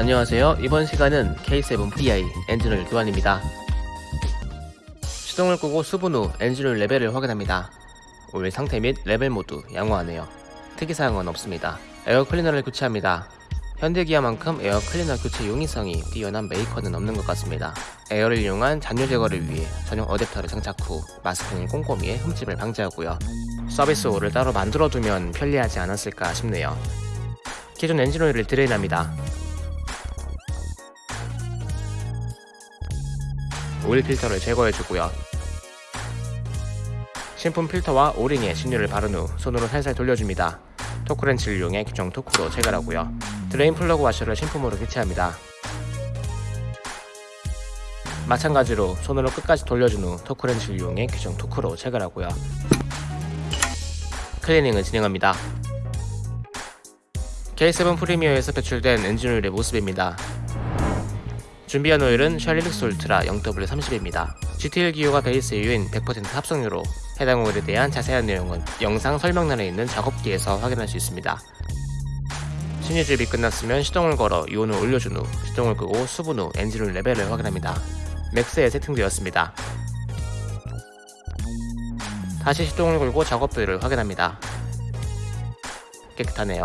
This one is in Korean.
안녕하세요. 이번 시간은 K7 VI 엔진오일 교환입니다. 시동을 끄고 수분 후 엔진오일 레벨을 확인합니다. 오일 상태 및 레벨 모두 양호하네요. 특이사항은 없습니다. 에어 클리너를 교체합니다. 현대기아만큼 에어 클리너 교체 용이성이 뛰어난 메이커는 없는 것 같습니다. 에어를 이용한 잔유 제거를 위해 전용 어댑터를 장착 후 마스킹을 꼼꼼히 해 흠집을 방지하고요. 서비스 홀을 따로 만들어두면 편리하지 않았을까 싶네요. 기존 엔진오일을 drain합니다. 오일 필터를 제거해주고요. 신품 필터와 O-ring에 신유를 바른 후 손으로 살살 돌려줍니다. 토크렌치를 이용해 규정 토크로 체결하고요. drain 플러그 와셔를 신품으로 교체합니다. 마찬가지로 손으로 끝까지 돌려준 후 토크렌치를 이용해 규정 토크로 체결하고요. 클리닝을 진행합니다. K7 프리미어에서 배출된 엔진오일의 모습입니다. 준비한 오일은 Shell Helix Ultra 0W30입니다. GTL 기유가 베이스 오일인 100% 합성유로 해당 오일에 대한 자세한 내용은 영상 설명란에 있는 작업기에서 확인할 수 있습니다. 신유주입이 끝났으면 시동을 걸어 유온을 올려준 후 시동을 끄고 수분 후 엔진오일 레벨을 확인합니다. max에 세팅되었습니다. 다시 시동을 걸고 작업들을 확인합니다. 깨끗하네요.